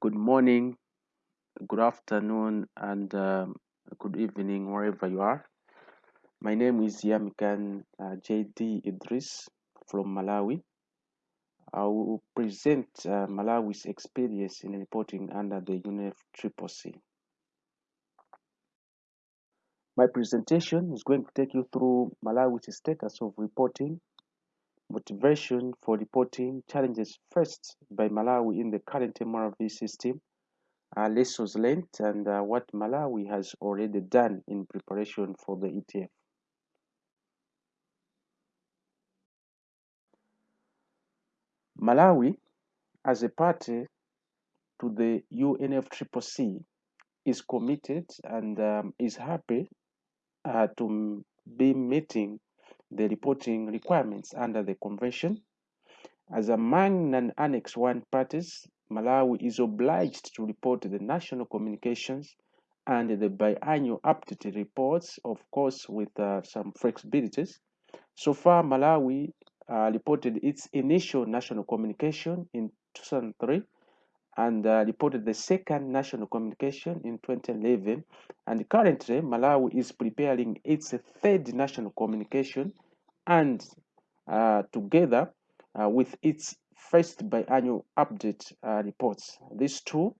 good morning, good afternoon, and um, good evening, wherever you are. My name is Yamikan uh, JD Idris from Malawi. I will present uh, Malawi's experience in reporting under the UNFCCC. My presentation is going to take you through Malawi's status of reporting, motivation for reporting, challenges faced by Malawi in the current MRV system, uh, lessons learned, and uh, what Malawi has already done in preparation for the ETF. Malawi, as a party to the UNFCCC, is committed and um, is happy uh, to be meeting the reporting requirements under the convention. As among non-Annex 1 parties, Malawi is obliged to report the national communications and the biannual updated reports, of course, with uh, some flexibilities. So far, Malawi uh, reported its initial national communication in 2003 and uh, reported the second national communication in 2011. And currently, Malawi is preparing its third national communication and uh, together uh, with its first biannual update uh, reports. These two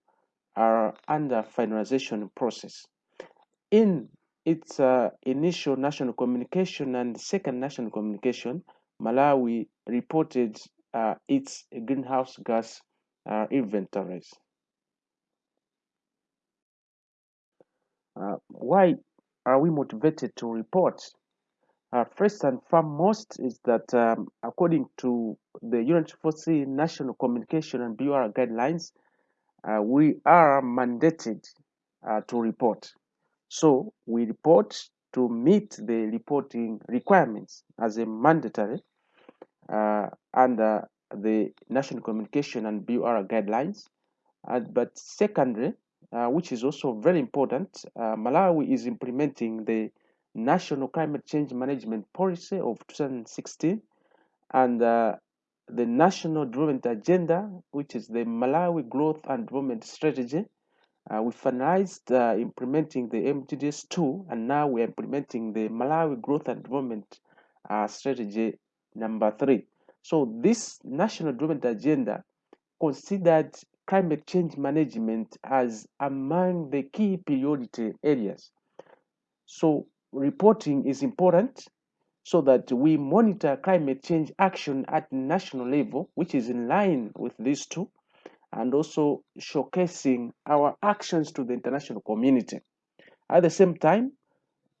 are under finalization process. In its uh, initial national communication and second national communication, Malawi reported uh, its greenhouse gas uh, inventories. Why are we motivated to report? Uh, first and foremost is that um, according to the UNFCCC National Communication and BUR guidelines, uh, we are mandated uh, to report. So we report to meet the reporting requirements as a mandatory uh, under the National Communication and BUR guidelines. Uh, but secondly, uh, which is also very important, Malawi is implementing the National Climate Change Management Policy of 2016 and uh, the National Development Agenda, which is the Malawi Growth and Development Strategy. Uh, we finalized uh, implementing the MGDS 2 and now we're implementing the Malawi Growth and Development Strategy number 3. So this National Development Agenda considered climate change management as among the key priority areas. So reporting is important so that we monitor climate change action at national level, which is in line with these two, and also showcasing our actions to the international community. At the same time,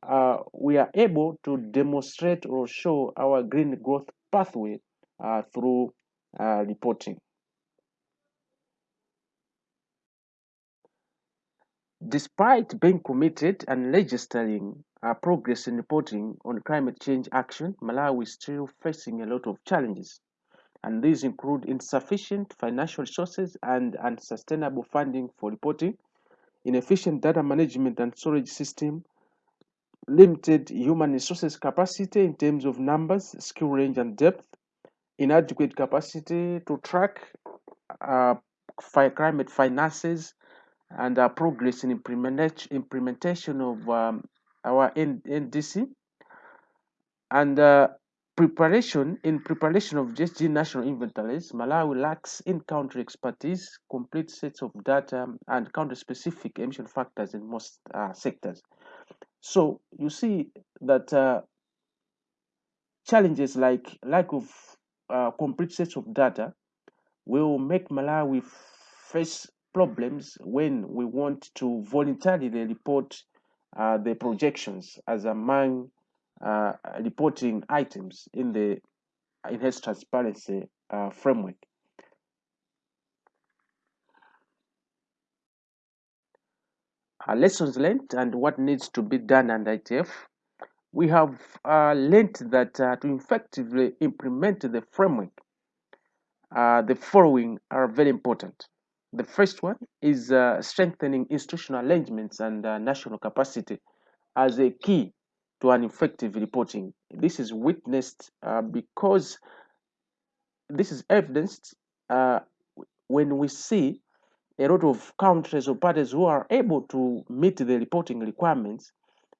uh, we are able to demonstrate or show our green growth pathway uh, through uh, reporting. Despite being committed and registering progress in reporting on climate change action, Malawi is still facing a lot of challenges. And these include insufficient financial resources and unsustainable funding for reporting, inefficient data management and storage system, limited human resources capacity in terms of numbers, skill range, and depth, inadequate capacity to track uh, climate finances and our progress in implementation of um, our NDC and uh, preparation in preparation of GHG national inventories, Malawi lacks in-country expertise, complete sets of data, and country-specific emission factors in most uh, sectors. So you see that uh, challenges like lack of uh, complete sets of data will make Malawi face problems when we want to voluntarily report uh, the projections as among uh, reporting items in the enhanced transparency uh, framework. Uh, lessons learned and what needs to be done under ETF. We have uh, learned that uh, to effectively implement the framework, the following are very important. The first one is uh, strengthening institutional arrangements and uh, national capacity as a key to an effective reporting. This is witnessed uh, because this is evidenced uh, when we see a lot of countries or parties who are able to meet the reporting requirements,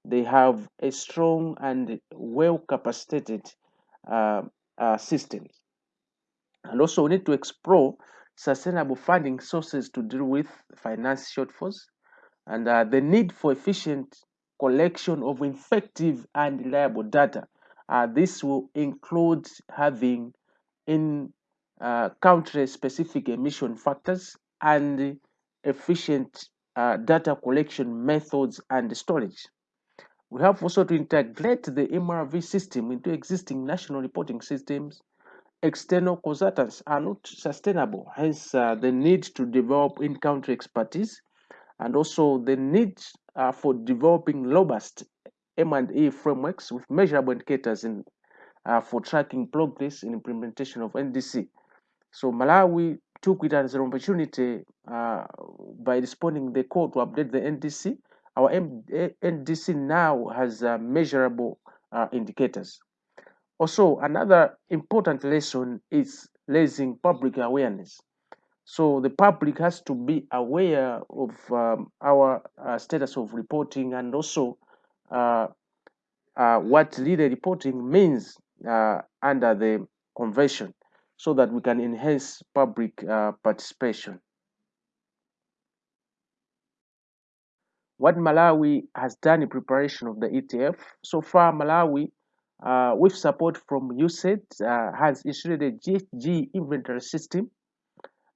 they have a strong and well capacitated uh, uh, system. And also, we need to explore sustainable funding sources to deal with finance shortfalls and uh, the need for efficient collection of effective and reliable data. Uh, this will include having in uh, country specific emission factors and efficient uh, data collection methods and storage. We have also to integrate the MRV system into existing national reporting systems. External consultants are not sustainable, hence uh, the need to develop in-country expertise and also the need uh, for developing robust M&E frameworks with measurable indicators in, uh, for tracking progress in implementation of NDC. So Malawi took it as an opportunity uh, by responding the call to update the NDC. Our M NDC now has uh, measurable uh, indicators. Also, another important lesson is raising public awareness. So the public has to be aware of um, our uh, status of reporting and also uh, uh, what leader reporting means uh, under the convention so that we can enhance public uh, participation. What Malawi has done in preparation of the ETF, so far Malawi, uh, with support from USAID, has issued a GHG inventory system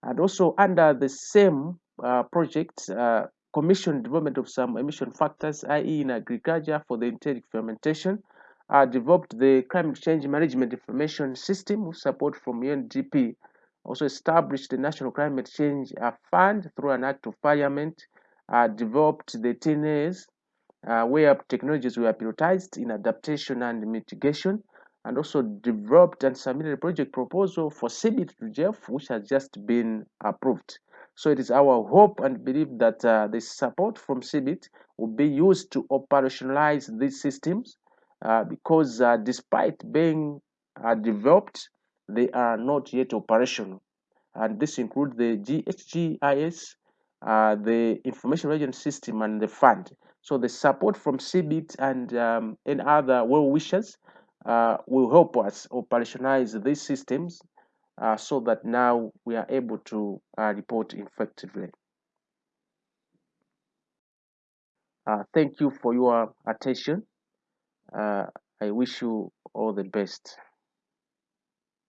and also under the same uh, project, uh, commission development of some emission factors, i.e. in agriculture for the enteric fermentation, uh, developed the climate change management information system with support from UNDP, also established the National Climate Change uh, Fund through an act of parliament, uh, developed the TNAs, uh, where technologies were prioritized in adaptation and mitigation, and also developed and submitted a project proposal for CBIT to GEF, which has just been approved. So it is our hope and belief that uh, the support from CBIT will be used to operationalize these systems uh, because uh, despite being uh, developed, they are not yet operational. And this includes the GHGIS, uh, the information management system, and the fund. So the support from CBIT and um, and other well wishers uh, will help us operationalize these systems uh, so that now we are able to uh, report effectively. Uh, thank you for your attention. Uh, I wish you all the best.